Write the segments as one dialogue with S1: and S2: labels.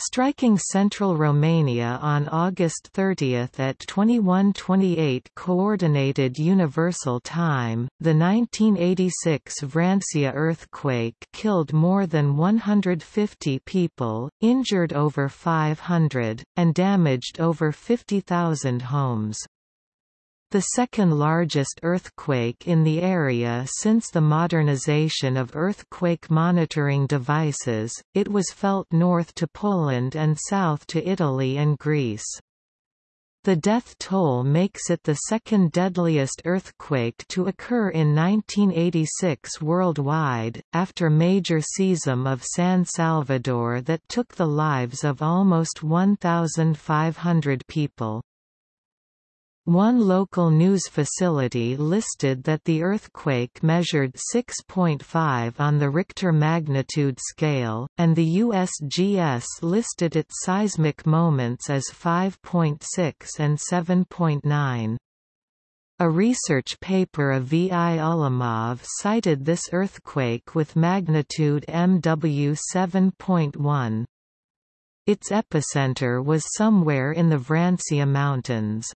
S1: Striking central Romania on August 30 at 21:28 coordinated universal time, the 1986 Vrancea earthquake killed more than 150 people, injured over 500, and damaged over 50,000 homes. The second largest earthquake in the area since the modernization of earthquake monitoring devices, it was felt north to Poland and south to Italy and Greece. The death toll makes it the second deadliest earthquake to occur in 1986 worldwide, after major seism of San Salvador that took the lives of almost 1,500 people. One local news facility listed that the earthquake measured 6.5 on the Richter magnitude scale, and the USGS listed its seismic moments as 5.6 and 7.9. A research paper of V. I. Ulamov cited this earthquake with magnitude MW 7.1. Its epicenter was somewhere in the Vrancea Mountains.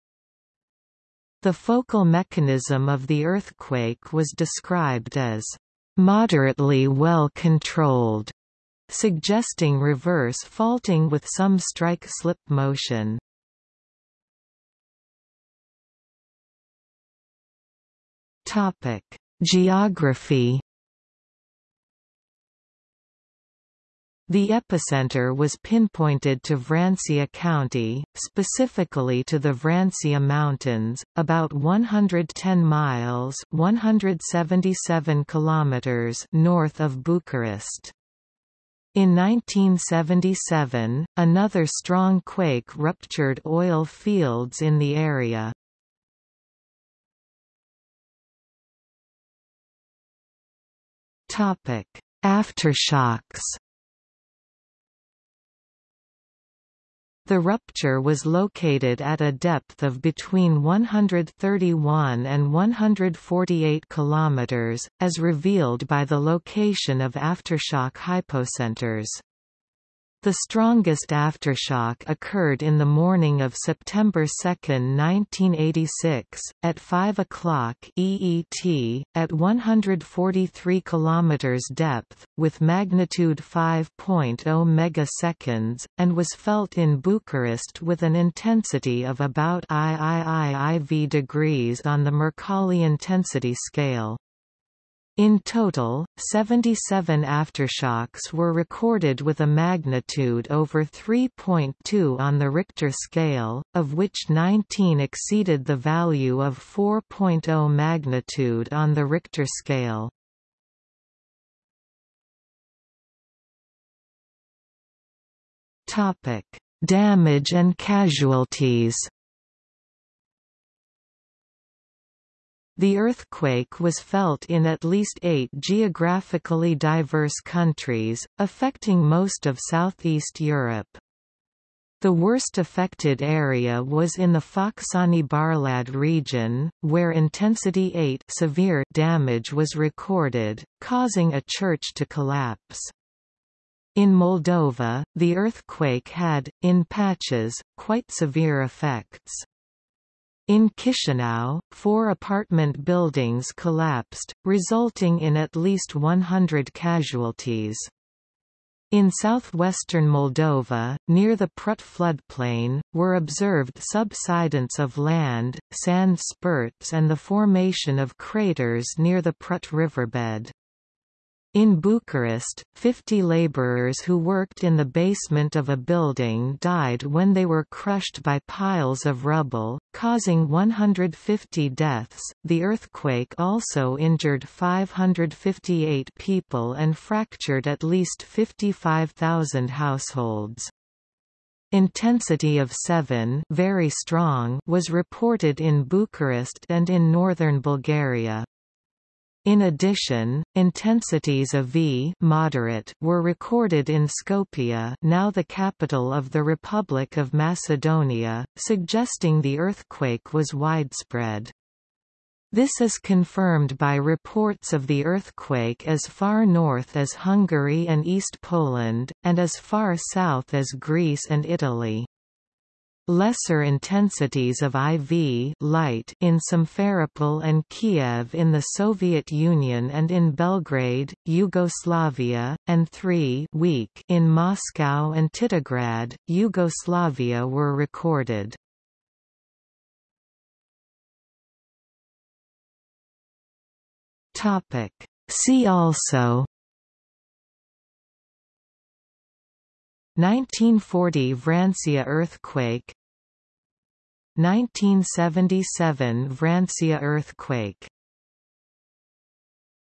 S1: The focal mechanism of the earthquake was described as moderately well controlled, suggesting reverse faulting with some strike-slip motion. Topic: Geography The epicenter was pinpointed to Vrancea County, specifically to the Vrancea Mountains, about 110 miles 177 kilometers north of Bucharest. In 1977, another strong quake ruptured oil fields in the area. Aftershocks The rupture was located at a depth of between 131 and 148 km, as revealed by the location of aftershock hypocenters. The strongest aftershock occurred in the morning of September 2, 1986, at 5 o'clock EET, at 143 km depth, with magnitude 5.0 megaseconds, and was felt in Bucharest with an intensity of about IIIIV degrees on the Mercalli intensity scale. In total, 77 aftershocks were recorded with a magnitude over 3.2 on the Richter scale, of which 19 exceeded the value of 4.0 magnitude on the Richter scale. Damage and casualties The earthquake was felt in at least eight geographically diverse countries, affecting most of southeast Europe. The worst affected area was in the Focsani-Barlad region, where intensity 8 severe damage was recorded, causing a church to collapse. In Moldova, the earthquake had, in patches, quite severe effects. In Chisinau, four apartment buildings collapsed, resulting in at least 100 casualties. In southwestern Moldova, near the Prut floodplain, were observed subsidence of land, sand spurts and the formation of craters near the Prut riverbed. In Bucharest, 50 laborers who worked in the basement of a building died when they were crushed by piles of rubble, causing 150 deaths. The earthquake also injured 558 people and fractured at least 55,000 households. Intensity of 7 very strong was reported in Bucharest and in northern Bulgaria. In addition, intensities of V moderate were recorded in Skopje now the capital of the Republic of Macedonia, suggesting the earthquake was widespread. This is confirmed by reports of the earthquake as far north as Hungary and East Poland, and as far south as Greece and Italy. Lesser intensities of IV light in Simferopol and Kiev in the Soviet Union and in Belgrade, Yugoslavia, and 3 weak in Moscow and Titograd, Yugoslavia were recorded. Topic. See also 1940 Vrancea earthquake 1977 Vrancea earthquake